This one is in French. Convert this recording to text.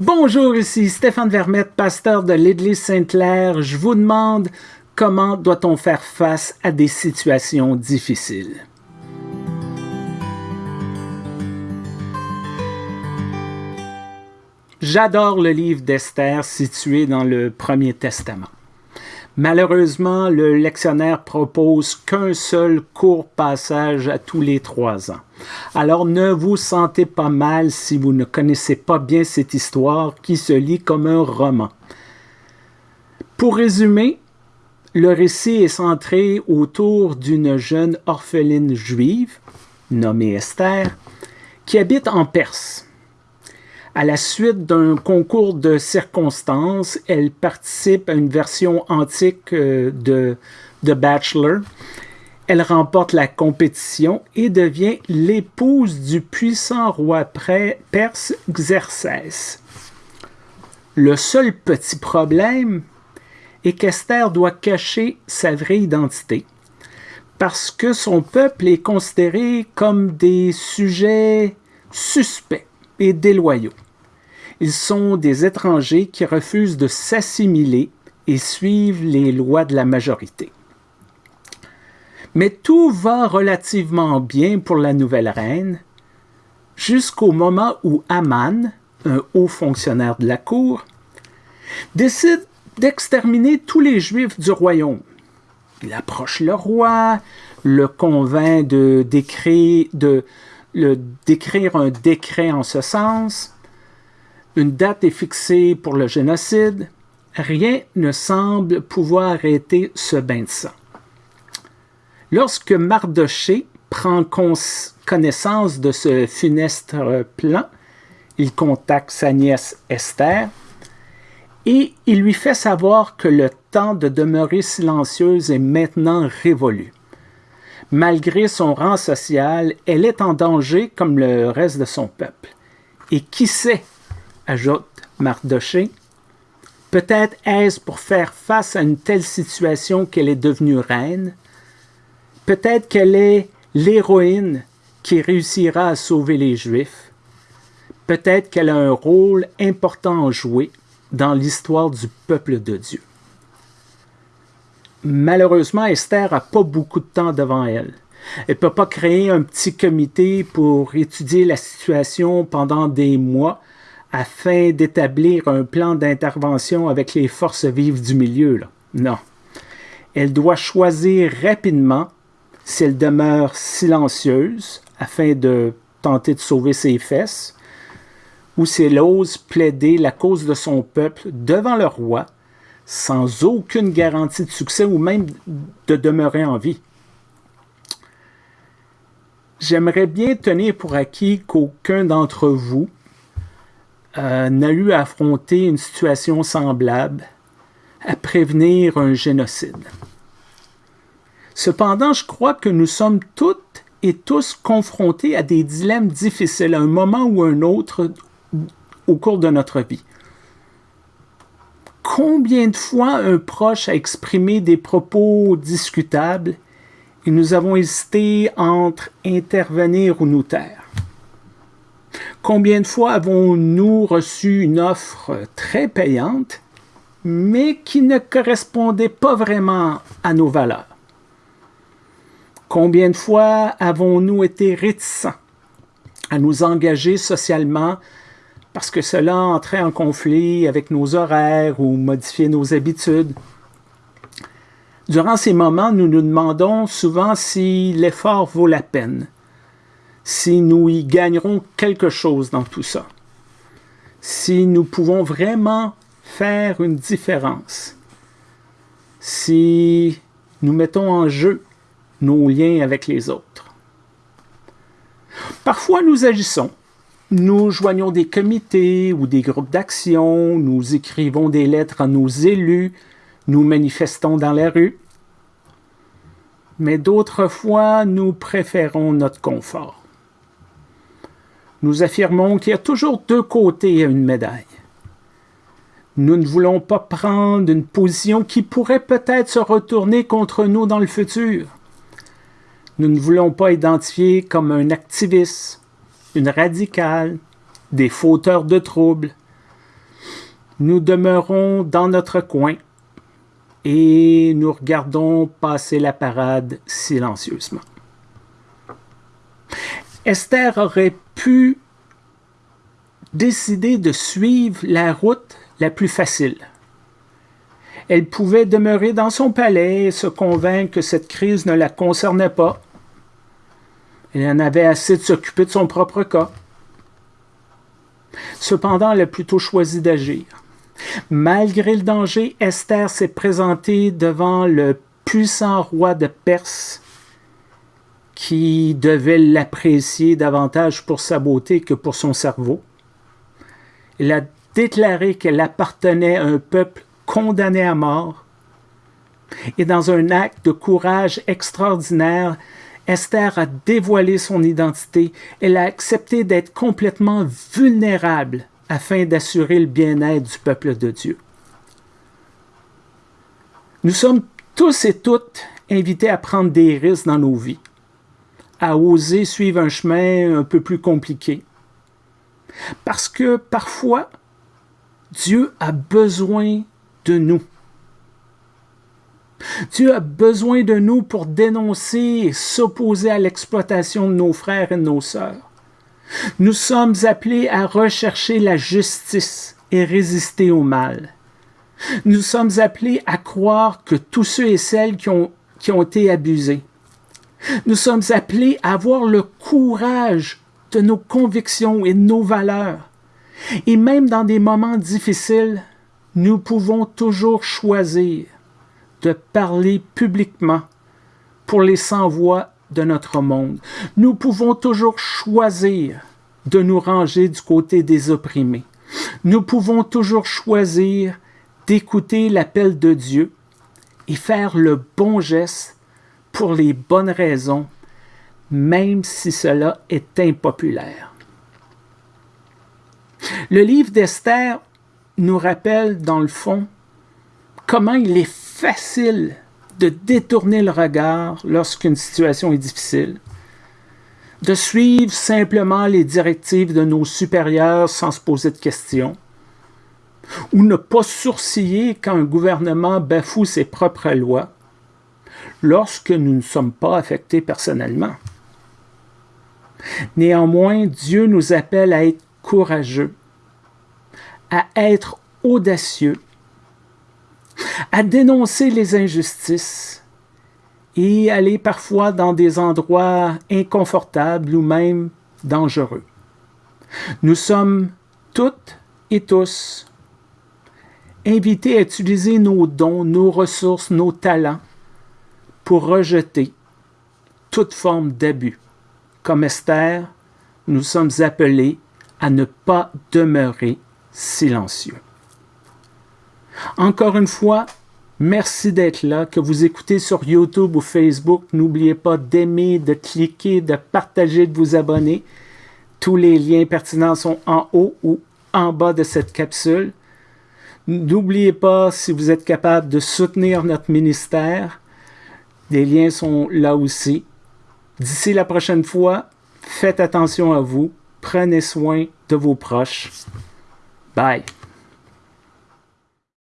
Bonjour, ici Stéphane Vermette, pasteur de l'Église Sainte-Claire. Je vous demande comment doit-on faire face à des situations difficiles? J'adore le livre d'Esther situé dans le Premier Testament. Malheureusement, le lectionnaire propose qu'un seul court passage à tous les trois ans. Alors ne vous sentez pas mal si vous ne connaissez pas bien cette histoire qui se lit comme un roman. Pour résumer, le récit est centré autour d'une jeune orpheline juive, nommée Esther, qui habite en Perse. À la suite d'un concours de circonstances, elle participe à une version antique euh, de The Bachelor. Elle remporte la compétition et devient l'épouse du puissant roi perse Xerxès. Le seul petit problème est qu'Esther doit cacher sa vraie identité parce que son peuple est considéré comme des sujets suspects et déloyaux. Ils sont des étrangers qui refusent de s'assimiler et suivent les lois de la majorité. Mais tout va relativement bien pour la nouvelle reine, jusqu'au moment où Aman, un haut fonctionnaire de la cour, décide d'exterminer tous les Juifs du royaume. Il approche le roi, le convainc de d'écrire un décret en ce sens, une date est fixée pour le génocide. Rien ne semble pouvoir arrêter ce bain de sang. Lorsque Mardoché prend connaissance de ce funeste plan, il contacte sa nièce Esther et il lui fait savoir que le temps de demeurer silencieuse est maintenant révolu. Malgré son rang social, elle est en danger comme le reste de son peuple. Et qui sait ajoute Mardoché. Peut-être est-ce pour faire face à une telle situation qu'elle est devenue reine? Peut-être qu'elle est l'héroïne qui réussira à sauver les Juifs? Peut-être qu'elle a un rôle important à jouer dans l'histoire du peuple de Dieu. Malheureusement, Esther n'a pas beaucoup de temps devant elle. Elle ne peut pas créer un petit comité pour étudier la situation pendant des mois afin d'établir un plan d'intervention avec les forces vives du milieu. Non. Elle doit choisir rapidement si elle demeure silencieuse afin de tenter de sauver ses fesses, ou si elle ose plaider la cause de son peuple devant le roi sans aucune garantie de succès ou même de demeurer en vie. J'aimerais bien tenir pour acquis qu'aucun d'entre vous euh, n'a eu à affronter une situation semblable, à prévenir un génocide. Cependant, je crois que nous sommes toutes et tous confrontés à des dilemmes difficiles à un moment ou un autre au cours de notre vie. Combien de fois un proche a exprimé des propos discutables et nous avons hésité entre intervenir ou nous taire? Combien de fois avons-nous reçu une offre très payante, mais qui ne correspondait pas vraiment à nos valeurs? Combien de fois avons-nous été réticents à nous engager socialement parce que cela entrait en conflit avec nos horaires ou modifiait nos habitudes? Durant ces moments, nous nous demandons souvent si l'effort vaut la peine si nous y gagnerons quelque chose dans tout ça, si nous pouvons vraiment faire une différence, si nous mettons en jeu nos liens avec les autres. Parfois, nous agissons. Nous joignons des comités ou des groupes d'action, nous écrivons des lettres à nos élus, nous manifestons dans la rue. Mais d'autres fois, nous préférons notre confort nous affirmons qu'il y a toujours deux côtés à une médaille. Nous ne voulons pas prendre une position qui pourrait peut-être se retourner contre nous dans le futur. Nous ne voulons pas identifier comme un activiste, une radicale, des fauteurs de troubles. nous demeurons dans notre coin et nous regardons passer la parade silencieusement. Esther aurait pu décider de suivre la route la plus facile. Elle pouvait demeurer dans son palais et se convaincre que cette crise ne la concernait pas. Elle en avait assez de s'occuper de son propre cas. Cependant, elle a plutôt choisi d'agir. Malgré le danger, Esther s'est présentée devant le puissant roi de Perse qui devait l'apprécier davantage pour sa beauté que pour son cerveau. Elle a déclaré qu'elle appartenait à un peuple condamné à mort. Et dans un acte de courage extraordinaire, Esther a dévoilé son identité. Elle a accepté d'être complètement vulnérable afin d'assurer le bien-être du peuple de Dieu. Nous sommes tous et toutes invités à prendre des risques dans nos vies, à oser suivre un chemin un peu plus compliqué. Parce que parfois, Dieu a besoin de nous. Dieu a besoin de nous pour dénoncer et s'opposer à l'exploitation de nos frères et de nos sœurs. Nous sommes appelés à rechercher la justice et résister au mal. Nous sommes appelés à croire que tous ceux et celles qui ont, qui ont été abusés. Nous sommes appelés à avoir le courage de nos convictions et de nos valeurs. Et même dans des moments difficiles, nous pouvons toujours choisir de parler publiquement pour les sans-voix de notre monde. Nous pouvons toujours choisir de nous ranger du côté des opprimés. Nous pouvons toujours choisir d'écouter l'appel de Dieu et faire le bon geste pour les bonnes raisons, même si cela est impopulaire. Le livre d'Esther nous rappelle, dans le fond, comment il est facile de détourner le regard lorsqu'une situation est difficile, de suivre simplement les directives de nos supérieurs sans se poser de questions, ou ne pas sourciller quand un gouvernement bafoue ses propres lois, lorsque nous ne sommes pas affectés personnellement. Néanmoins, Dieu nous appelle à être courageux, à être audacieux à dénoncer les injustices et aller parfois dans des endroits inconfortables ou même dangereux. Nous sommes toutes et tous invités à utiliser nos dons, nos ressources, nos talents pour rejeter toute forme d'abus. Comme Esther, nous sommes appelés à ne pas demeurer silencieux. Encore une fois, merci d'être là, que vous écoutez sur YouTube ou Facebook. N'oubliez pas d'aimer, de cliquer, de partager, de vous abonner. Tous les liens pertinents sont en haut ou en bas de cette capsule. N'oubliez pas, si vous êtes capable, de soutenir notre ministère. Les liens sont là aussi. D'ici la prochaine fois, faites attention à vous. Prenez soin de vos proches. Bye.